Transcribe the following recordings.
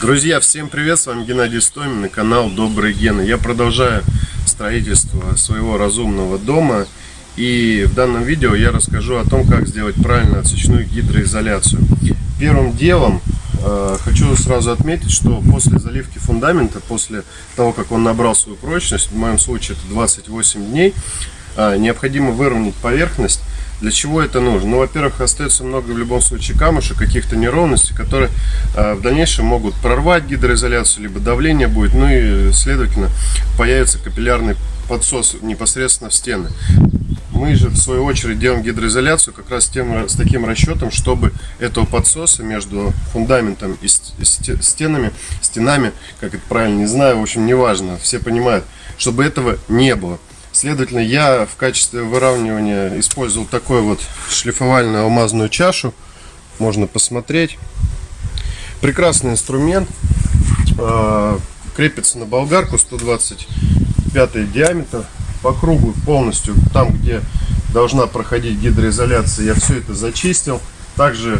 Друзья, всем привет, с вами Геннадий Стомин и канал Добрые Гены. Я продолжаю строительство своего разумного дома и в данном видео я расскажу о том, как сделать правильно отсечную гидроизоляцию. Первым делом э, хочу сразу отметить, что после заливки фундамента, после того, как он набрал свою прочность, в моем случае это 28 дней, э, необходимо выровнять поверхность для чего это нужно? Ну, во-первых, остается много в любом случае камушек, каких-то неровностей, которые э, в дальнейшем могут прорвать гидроизоляцию, либо давление будет, ну и, следовательно, появится капиллярный подсос непосредственно в стены. Мы же, в свою очередь, делаем гидроизоляцию как раз тем, с таким расчетом, чтобы этого подсоса между фундаментом и стенами, стенами, как это правильно, не знаю, в общем, неважно, все понимают, чтобы этого не было. Следовательно, я в качестве выравнивания использовал такой вот шлифовальную алмазную чашу. Можно посмотреть. Прекрасный инструмент. А, крепится на болгарку 125 диаметр. По кругу полностью, там где должна проходить гидроизоляция, я все это зачистил. Также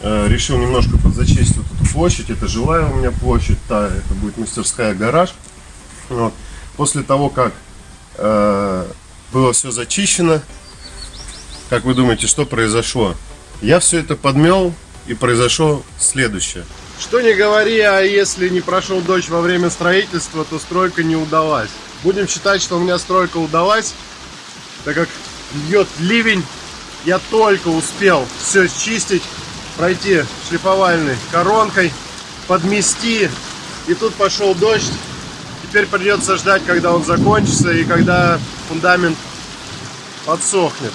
э, решил немножко подзачистить вот эту площадь. Это жилая у меня площадь, та, это будет мастерская гараж. Вот. После того, как было все зачищено. Как вы думаете, что произошло? Я все это подмел и произошло следующее. Что не говори, а если не прошел дождь во время строительства, то стройка не удалась. Будем считать, что у меня стройка удалась, так как льет ливень. Я только успел все чистить, пройти шлифовальной коронкой, подмести. И тут пошел дождь, Теперь придется ждать, когда он закончится и когда фундамент подсохнет.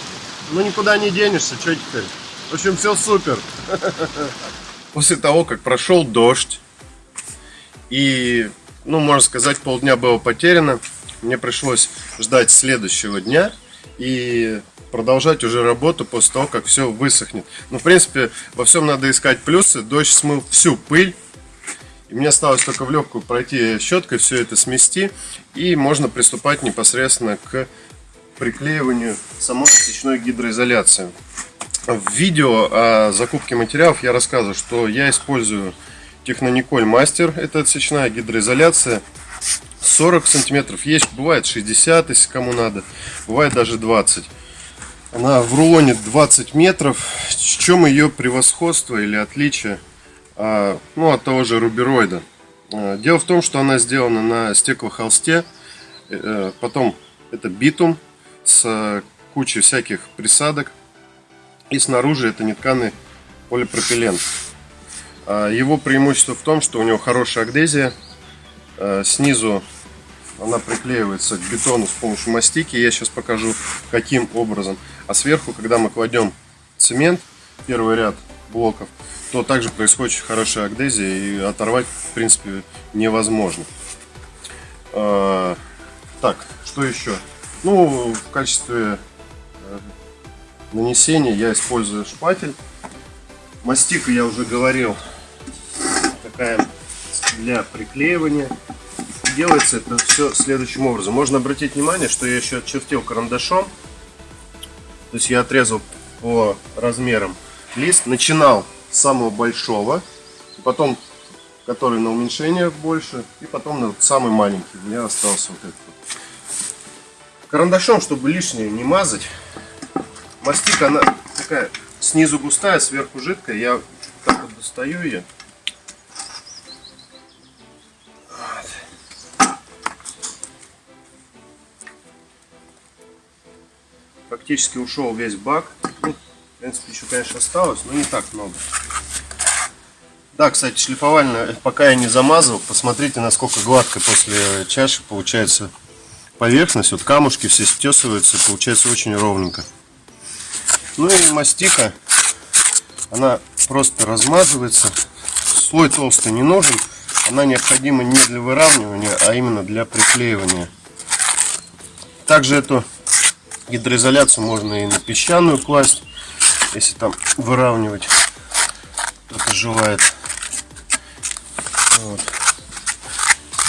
Ну никуда не денешься, что теперь? В общем, все супер. После того, как прошел дождь и, ну, можно сказать, полдня было потеряно, мне пришлось ждать следующего дня и продолжать уже работу после того, как все высохнет. Ну, в принципе, во всем надо искать плюсы. Дождь смыл всю пыль, и мне осталось только в легкую пройти щеткой, все это смести. И можно приступать непосредственно к приклеиванию самой отсечной гидроизоляции. В видео о закупке материалов я рассказываю, что я использую Технониколь Мастер. Это отсечная гидроизоляция. 40 сантиметров. Есть, бывает 60, если кому надо. Бывает даже 20. Она в рулоне 20 метров. В чем ее превосходство или отличие? А, ну, от того же рубероида. А, дело в том, что она сделана на стеклохолсте, э, потом это битум с кучей всяких присадок, и снаружи это нетканый полипропилен. А, его преимущество в том, что у него хорошая агдезия, снизу она приклеивается к бетону с помощью мастики, я сейчас покажу каким образом. А сверху, когда мы кладем цемент, первый ряд блоков, то также происходит хорошая агдезия и оторвать в принципе невозможно. А, так, что еще? Ну, в качестве э, нанесения я использую шпатель. Мастика я уже говорил, такая для приклеивания. Делается это все следующим образом. Можно обратить внимание, что я еще отчертил карандашом. То есть я отрезал по размерам лист. Начинал самого большого, потом который на уменьшение больше, и потом на самый маленький. У меня остался вот этот. Карандашом, чтобы лишнее не мазать. Мастика, она такая снизу густая, сверху жидкая. Я так вот достаю ее. Практически ушел весь бак. В принципе, еще, конечно, осталось, но не так много. Да, кстати, шлифовальная, пока я не замазывал, посмотрите, насколько гладко после чаши получается поверхность. Вот камушки все стесываются, получается очень ровненько. Ну и мастика, она просто размазывается. Слой толстый не нужен. Она необходима не для выравнивания, а именно для приклеивания. Также эту гидроизоляцию можно и на песчаную класть если там выравнивать кто-то желает. Вот.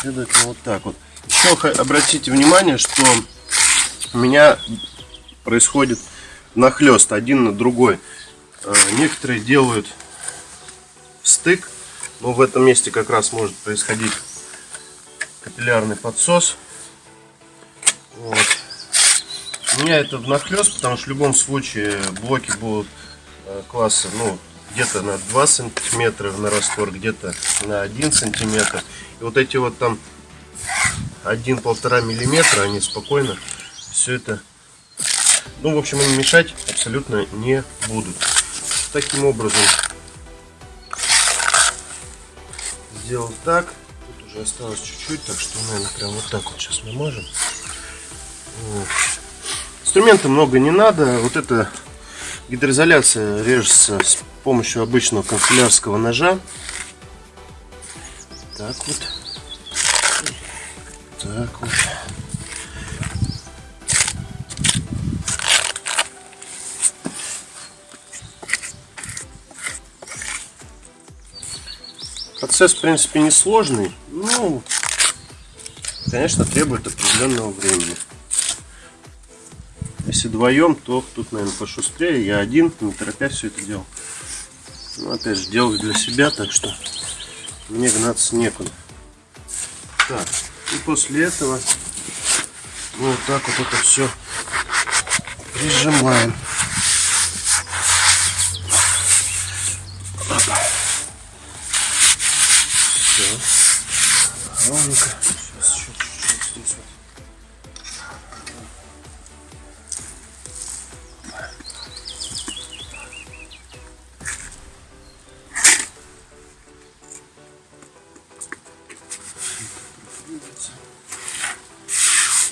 Следовательно, вот так вот. Еще обратите внимание, что у меня происходит нахлест один на другой. Э, некоторые делают стык, Но в этом месте как раз может происходить капиллярный подсос. Вот. У меня это внахлёст, потому что в любом случае блоки будут э, класса, ну, где-то на 2 сантиметра на раствор, где-то на 1 сантиметр. И вот эти вот там 1-1,5 миллиметра, они спокойно все это, ну, в общем, они мешать абсолютно не будут. Таким образом сделал так. Тут уже осталось чуть-чуть, так что, наверное, прям вот так вот сейчас намажем. Вот. Инструмента много не надо. Вот эта гидроизоляция режется с помощью обычного канцелярского ножа. Так вот. Так вот. Процесс, в принципе, несложный, но, конечно, требует определенного времени. Если вдвоем, то тут, наверное, пошустрее. Я один, не торопясь все это делал. Ну, опять же, делаю для себя, так что мне гнаться некуда. Так, и после этого вот так вот это все прижимаем.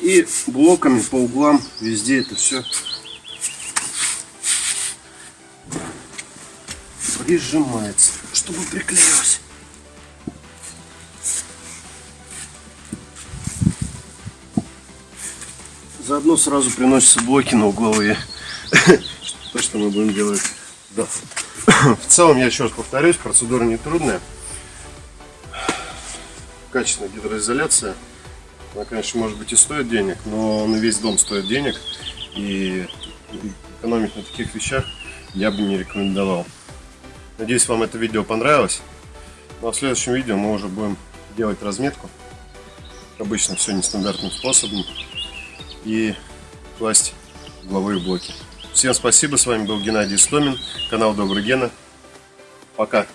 И блоками по углам везде это все прижимается, чтобы приклеилось. Заодно сразу приносятся блоки на угловые. То, что мы будем делать. Да. В целом, я еще раз повторюсь, процедура не трудная. Качественная гидроизоляция. Она, конечно, может быть и стоит денег, но на весь дом стоит денег. И экономить на таких вещах я бы не рекомендовал. Надеюсь, вам это видео понравилось. Ну а в следующем видео мы уже будем делать разметку. Обычно все нестандартным способом. И класть угловые блоки. Всем спасибо. С вами был Геннадий Стомин. Канал Добрый Гена. Пока.